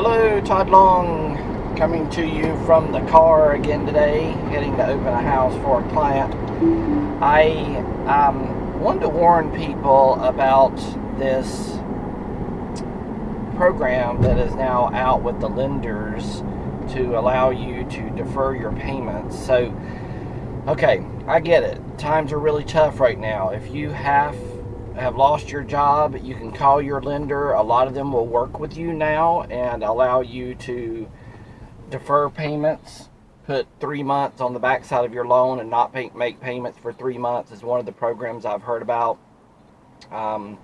Todd Long coming to you from the car again today, heading to open a house for a client. I um, wanted to warn people about this program that is now out with the lenders to allow you to defer your payments. So, okay, I get it. Times are really tough right now. If you have have lost your job, you can call your lender. A lot of them will work with you now and allow you to defer payments. Put three months on the backside of your loan and not pay, make payments for three months is one of the programs I've heard about. Um,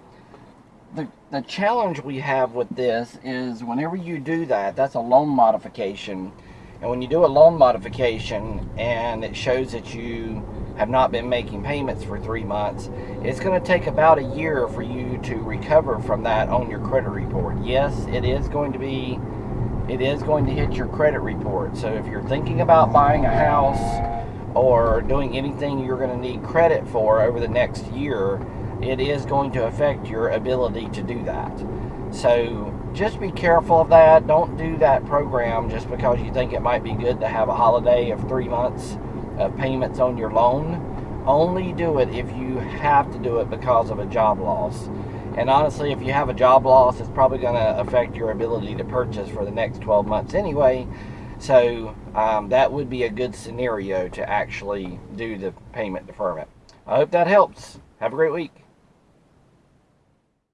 the, the challenge we have with this is whenever you do that, that's a loan modification. And when you do a loan modification and it shows that you have not been making payments for three months, it's going to take about a year for you to recover from that on your credit report. Yes, it is going to be, it is going to hit your credit report. So if you're thinking about buying a house or doing anything you're going to need credit for over the next year, it is going to affect your ability to do that. So just be careful of that. Don't do that program just because you think it might be good to have a holiday of three months of payments on your loan. Only do it if you have to do it because of a job loss. And honestly, if you have a job loss, it's probably going to affect your ability to purchase for the next 12 months anyway. So um, that would be a good scenario to actually do the payment deferment. I hope that helps. Have a great week.